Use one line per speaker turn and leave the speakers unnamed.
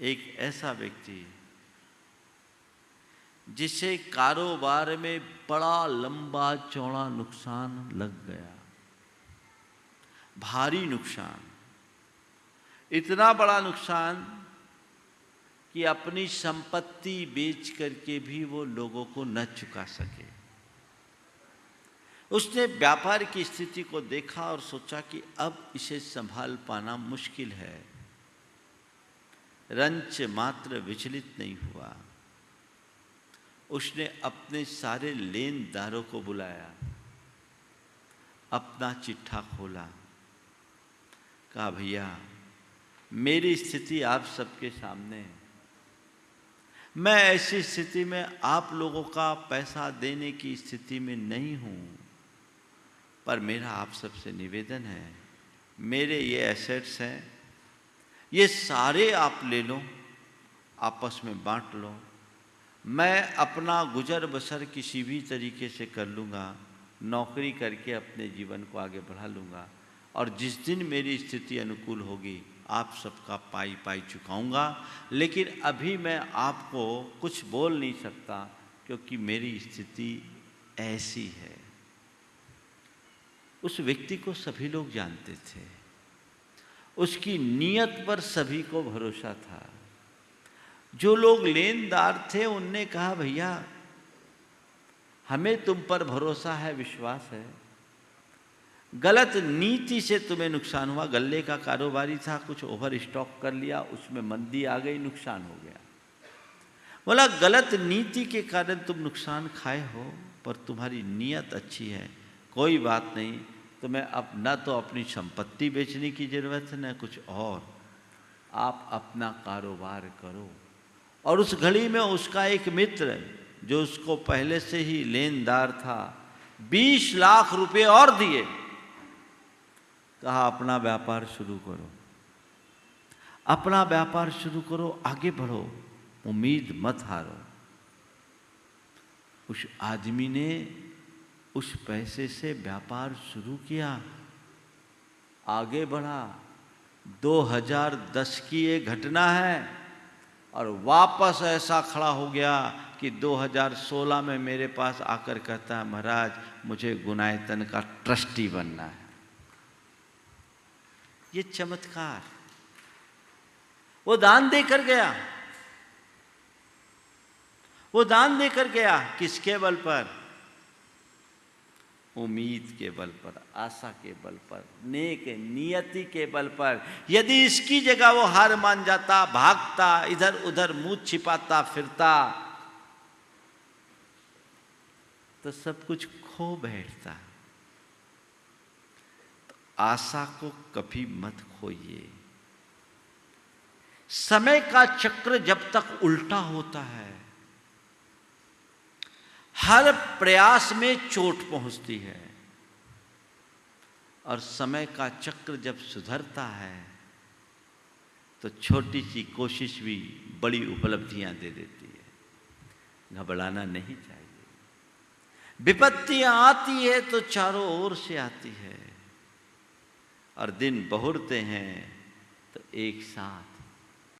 एक ऐसा व्यक्ति जिसे कारोबार में बड़ा लंबा चौड़ा नुकसान लग गया। भारी नुकसान। इतना बड़ा नुकसान कि अपनी संपत्ति बेच करके भी वो लोगों को न चुका सके। उसने व्यापार की स्थिति को देखा और सोचा कि अब इसे संभाल पाना मुश्किल है। रंच मात्र विचलित नहीं हुआ। उसने अपने सारे लेनदारों को बुलाया, अपना चिट्ठा खोला। कहा, भैया, मेरी स्थिति आप सबके सामने है। मैं ऐसी स्थिति में आप लोगों का पैसा देने की स्थिति में नहीं हूँ, पर मेरा आप सबसे निवेदन है। मेरे ये एसेट्स हैं ये सारे आप ले लो, आपस में बांट लो। मैं अपना गुजर बसर किसी भी तरीके से कर लूँगा, नौकरी करके अपने जीवन को आगे बढ़ा लूँगा, और जिस दिन मेरी स्थिति अनुकूल होगी, आप सबका पाई पाई चुकाऊँगा। लेकिन अभी मैं आपको कुछ बोल नहीं सकता, क्योंकि मेरी स्थिति ऐसी है। उस व्यक्ति को सभी लोग जानते थे। उसकी नीयत पर सभी को भरोसा था। जो लोग लेनदार थे, उनने कहा, भैया, हमें तुम पर भरोसा है, विश्वास है। गलत नीति से तुम्हें नुकसान हुआ, गल्ले का कारोबारी था, कुछ ओवर स्टॉक कर लिया, उसमें मंदी आ गई, नुकसान हो गया। बोला, गलत नीति के कारण तुम नुकसान खाए हो, पर तुम्हारी नीयत अच्छी है, कोई बात नहीं तुम्हें अब न तो अपनी संपत्ति बेचने की ज़रूरत है, न कुछ और। आप अपना कारोबार करो। और उस घड़ी में उसका एक मित्र जो उसको पहले से ही लेनदार था, बीस लाख रुपए और दिए। कहा, अपना व्यापार शुरू करो। अपना व्यापार शुरू करो, आगे बढ़ो, उम्मीद मत हारो। उस आदमी ने उस पैसे से व्यापार शुरू किया। आगे बढ़ा। 2010 की ये घटना है और वापस ऐसा खड़ा हो गया कि 2016 में मेरे पास आकर कहता है, महाराज, मुझे गुनायतन का ट्रस्टी बनना है। ये चमत्कार। वो दान देकर गया। वो दान देकर गया किसके बल पर? उम्मीद के बल पर, आशा के बल पर, नेक नियति के बल पर। यदि इसकी जगह वो हार मान जाता, भागता, इधर उधर मुँह छिपाता, फिरता तो सब कुछ खो बैठता। तो आशा को कभी मत खोइए। समय का चक्र जब तक उल्टा होता है हर प्रयास में चोट पहुँचती है। और समय का चक्र जब सुधरता है तो छोटी सी कोशिश भी बड़ी उपलब्धियाँ दे देती है। घबराना नहीं चाहिए। विपत्तियाँ आती है तो चारों ओर से आती है। और दिन बहुरते हैं तो एक साथ